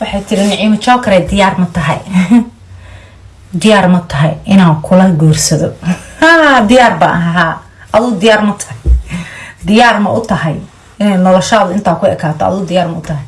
waxay tiri niciimo jookare diyaar ma tahay. Diyaar ma tahay inaan kula guursado. Diyaar ba ahaa aduu diyaar ma tahay. Diyaar ma u tahay inay noloshaadu intaa ku ekaato aduu diyaar ma u tahay.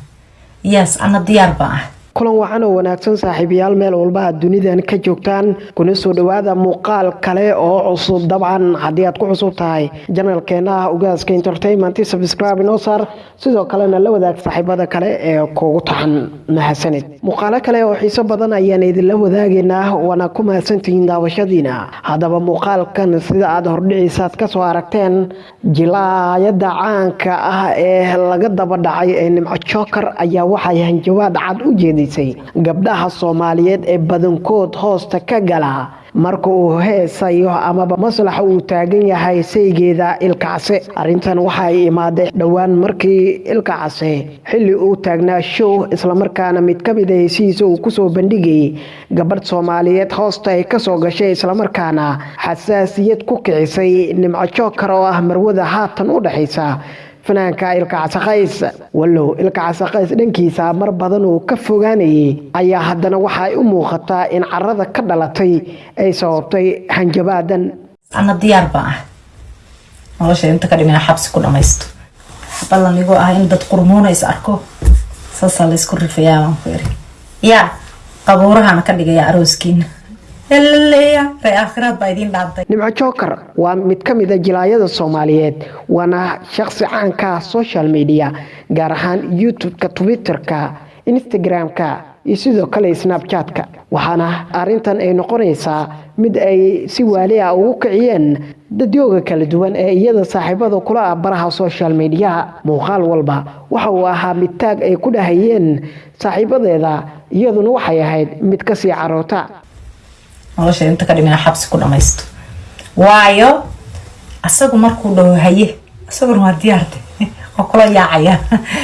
Yes ana diyaar ba ah kulan wacan oo wanaagsan saaxiibayaal meel walba aad dunidan ka joogtaan kuna soo dhawaada muuqaal kale oo cusub. Dabcan haddii aad ku cusub tahay janalkeena ugaaska entertainment subscribe inoo saar. Sidoo kalena la wadaag saaxiibada kale ee kugu taxan mahadsanid muuqaalo kale oo xiiso badan ayaan idinla wadaageynaa waana ku mahadsantihiin daawashadiina. Haddaba muuqaalkan sida aad hordhiciisaad ka soo aragteen jilaayada caanka ah ee laga daba dhacay ee nimco jookar ayaa waxay hanjabaad cad u jeedisay gabdhaha soomaaliyeed ee badankood hoosta ka gala. Marka uu heesayo amaba maslaxa uu taagan yahay saygeeda ilkacse arrintan waxay imaaday dhowaan markii ilkacase xilli uu taagnaa show islamarkaana mid ka mid a hesihiisa uu ku soo bandhigayay gabadh soomaaliyeed hoosta ay ka soo gashay islamarkaana xasaasiyad ku kicisay. Nimco jookar oo ah marwada haatan u dhexaysa fanaanka ilkacasaqays wallow ilkacasaqays dhankiisa mar badan uu ka fogaanayay ayaa haddana waxaay u muuqataa in carada ka dhalatay ay sababtay hanjabaadan. Ana diyaar ba ah. Nolosha inta ka dhimina xabsi ku dhamaysto. Ballan igoo ah in dad qurmuuna arko. Saasaa laysku rifayaa baan ku iri yaa qabuurahana ka dhigaya arooskiina nimco jookar waa mid ka mid a jilaayada soomaaliyeed waana shaqsi caanka social media gaar ahaan youtube-ka twitterka instagram-ka iyo sidoo kale snapchat-ka. Waxaana arintan ay noqonaysaa mid ay si waali ah ugu kiciyeen dadyooga kala duwan ee iyada saaxiibada kula ah baraha social mediaha. Muuqaal walba waxa uu ahaa mid taag ay ku dhahayeen saaxiibadeeda iyaduna waxay ahayd mid ka sii caroota nolosha inta ka xabsi ku dhamaysto. Waayo asagu markuu dhaho haye isaguna waa diyaarde waa kula yaacaya.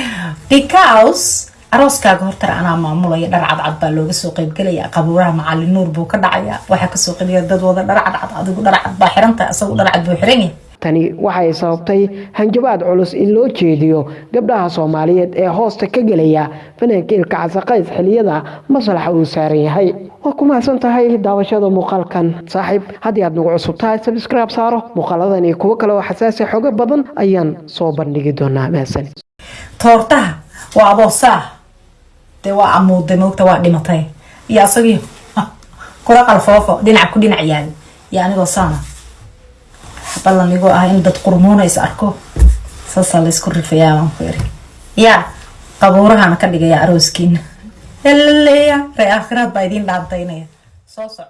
Because arooskaaga hortara anaa maamulaya dhar cadcad baa looga soo qeybgelaya qabuuraha macalin nuur buu ka dhacaya waxaa ka soo qeliya dad wada dhar cadcad adigu dhar cad baa xirantahay asagu dhar cad buu xiran yahay tani waxay sababtay hanjabaad culus in loo jeediyo gabdhaha soomaaliyeed ee hoosta ka gelaya fanaanka ilkacasaqays xiliyada maslaxa uu saaran yahay. Waa ku mahadsan tahay daawashada muuqaalkan. Saaxiib haddii aad nagu cusub tahay sabscribe saaro. Muuqaaladan iyo kuwo kale oo xasaasi xogo badan ayaan soo bandhigi doonaa. Mahadsan toortaha waa aboosaa dee waa amuuday moogta waa dhimatay. Iyo asagii kula qalfoofo. Dhinac ku dhinac yaal. Iyo anigoo saana ballan igoo ah in dad qurmuuna is arko saasaa laysku rifayaa ku iri yaa qabuurahana ka dhigaya arooskiina helaleya ree aakhiraad baa idiin dhaantaynaya soo soco